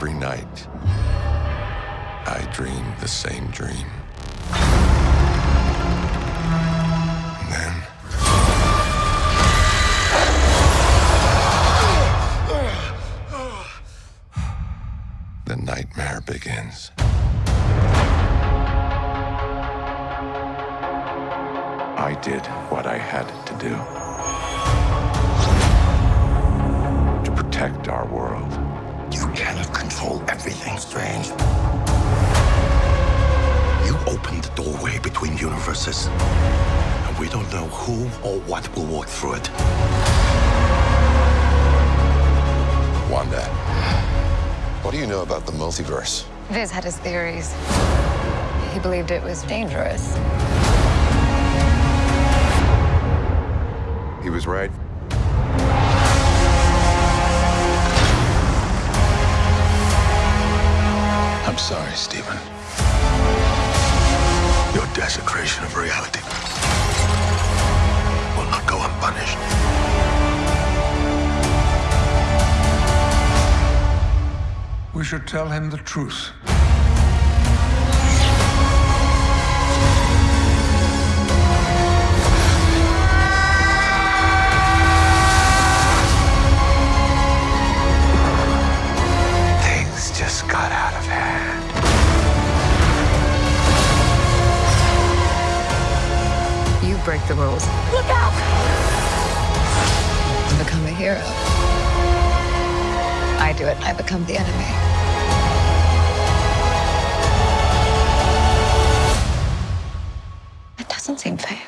every night, I dream the same dream. And then. The nightmare begins. I did what I had to do control everything strange. You opened the doorway between universes, and we don't know who or what will walk through it. Wanda, what do you know about the multiverse? Vis had his theories. He believed it was dangerous. He was right. I'm sorry, Stephen. Your desecration of reality will not go unpunished. We should tell him the truth. Break the rules. Look out! And become a hero. I do it, I become the enemy. It doesn't seem fair.